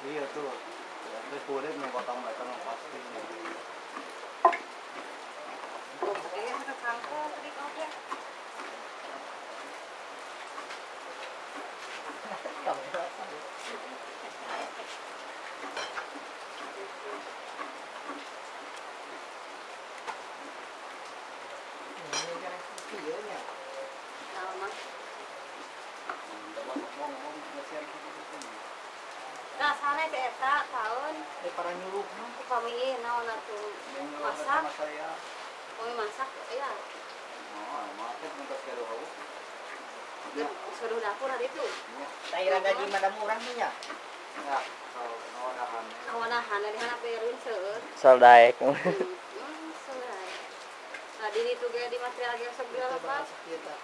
Iya tuh. Ya, terus kulit nih potong mereka nggak pasti. Kayaknya sudah kangkung tadi kau dia. Tahu mah. Nah, sana ke eta tahun Eh para nyuruh mah. kami naon atuh Masak? saya. kami masak ya. Oh. Suruh dapur hari itu. Daerah gaji mana murah nih ya? Awanahan dari seueur. Nah, di itu ge di material yang segala apa? kita.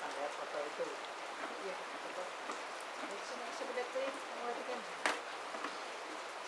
Ada foto itu. Iya, foto. Tuh, kan. Iya, yang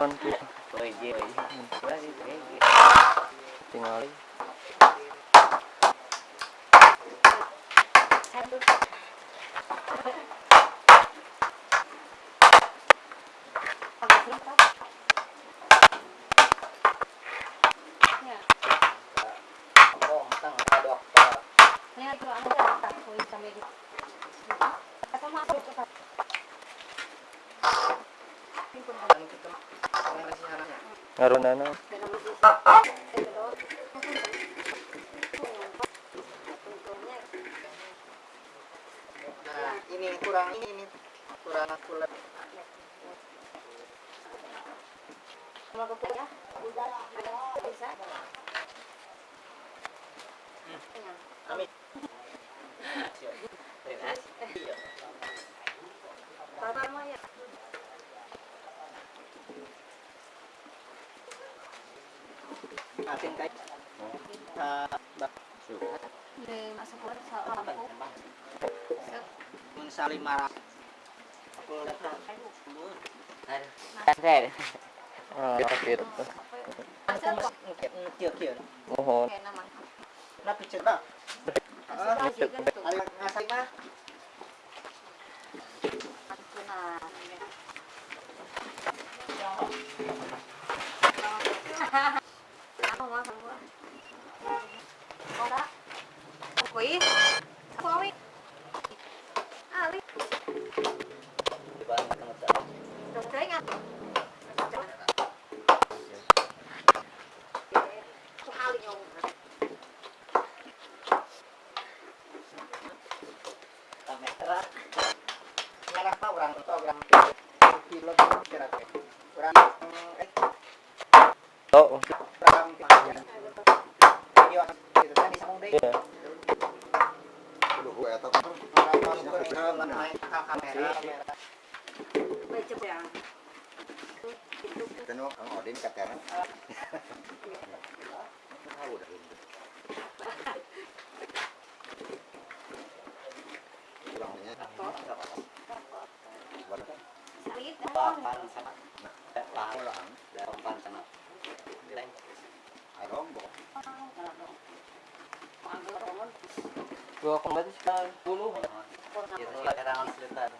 Kon ki Oye, oye. tinggal Satu. Ya, Oh, tang ada dokter. ini itu ada tak kuis sampai di. Kata masuk ke Dan kita mengenai si anaknya. Nah, ini kurang ini kurang kulit. Mau ke? Ada bisa. Ya. Amin. Bapak mah ya. Asin kai. Bak. Di masuk keluar soal lampu. Mun saling marah. Aku datang. Kasih. sakit Aku mungkin kieu kieu. mohon Kayak nama. Na picture ba? Masih tuh. ari ngasih mah. Nah. Ako oh orang video itu kan bisa mudah iya Kudu eta orang orang main kamera kamera Baca ya. Tahu dah ini. Kurangnya berapa? Salit. Papan sama. Itu kadang sebentar.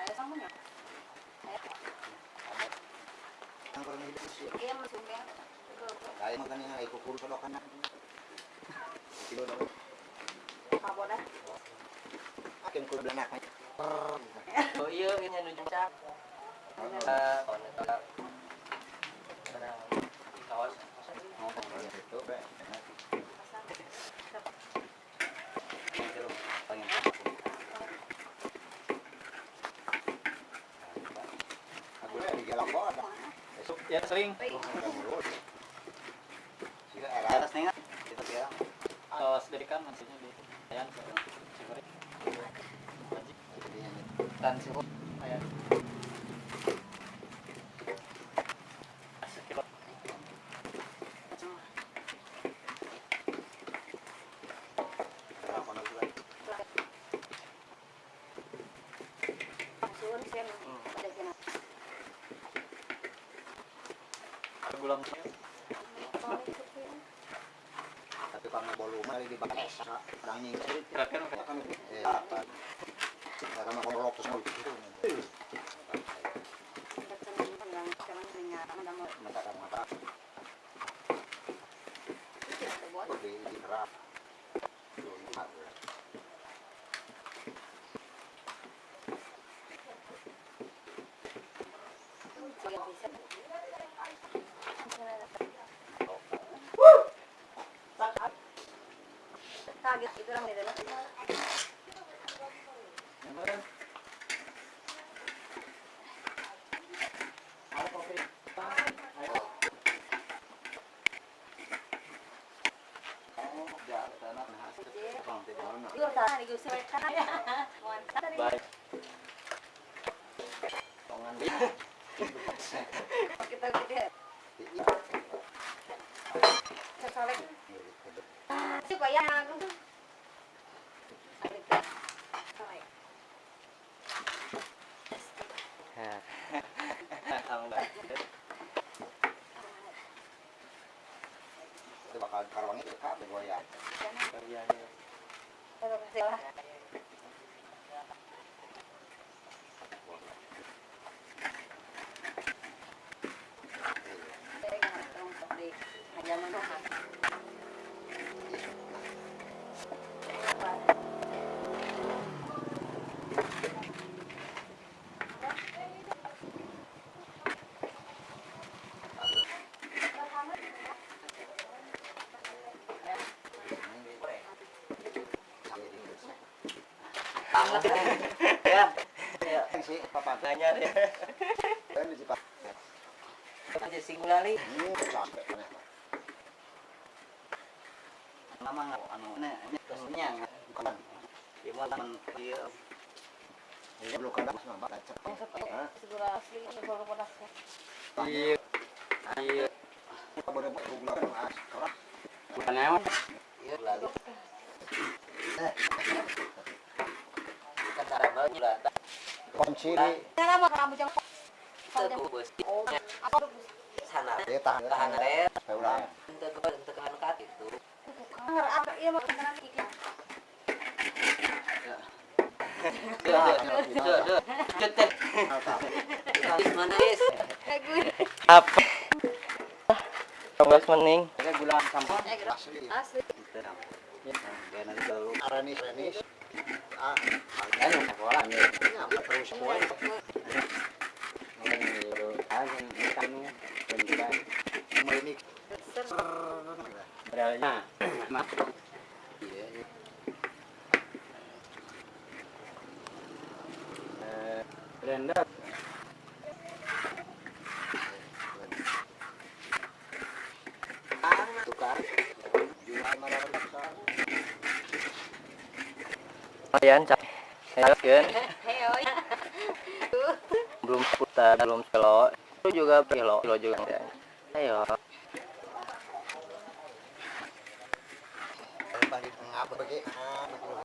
Ayo sama nya. Ang kurang hidup sih. Iya masuk ya. Kaya makan yang ikut kudu kalau kan. Kilo daw. Dah? Akin. Oh iya, ini nuju cak. Eh, kon itu kadang di kawas. Ngomong itu be. Pengen. Aku di gelap Ya sering. Di atas nih? Itu kira. Tos dari kan maksudnya di ke. Dan? Suun sih ada. Gulam Oh, itu sih. Tapi karena volume lagi dipakai orang nying. Kira-kira Ya kan eh apa? Karena mau ngolok terus mau gitu. Kita cenderung pegang sekarang dengar ada mau Mata mata ada buat. di di kerap. Tuh, ini hard. Yang bisa. Kaget itu orang itu. Ya, tanah nah. Bang, tidak mana. Yur tadi gue sih kan ya. Mantap tadi. Baik. Tongan Kita kita sesolek. Si bayang aku tuh. Ada kita. Solek. Itu bakal karawang itu kan goyang. Terus kasih Ya. Ya. Si papa Nanya deh. kan papa. Aja singulali. Ini sampai mana? Nama nggak anu terusnya Bukan. di mana dia Ini belum mas nambah lecet. Segera asli ini baru pedasnya. Iya. Iya. Gula bukan emang. Iya lalu. Apa Sana. dia tahan Tahan red. Saya ulang. Untuk ke untuk ke kat itu. Apa iya. Duh, duh, duh, mana is? Mening. Gula. Ya gitu. Asli. Asli. Ya dulu. Aranis Aranis. Ah, Kan sekolah nih. nyapa terus semua. Angin ikan Semua ini Beralnya. Mak. Iya. Eh, Brenda. tukar. Jual malam besar. Lumayan, kan? Hei, oi. Belum putar, belum kilo. Itu juga kilo, kilo juga. Ayo.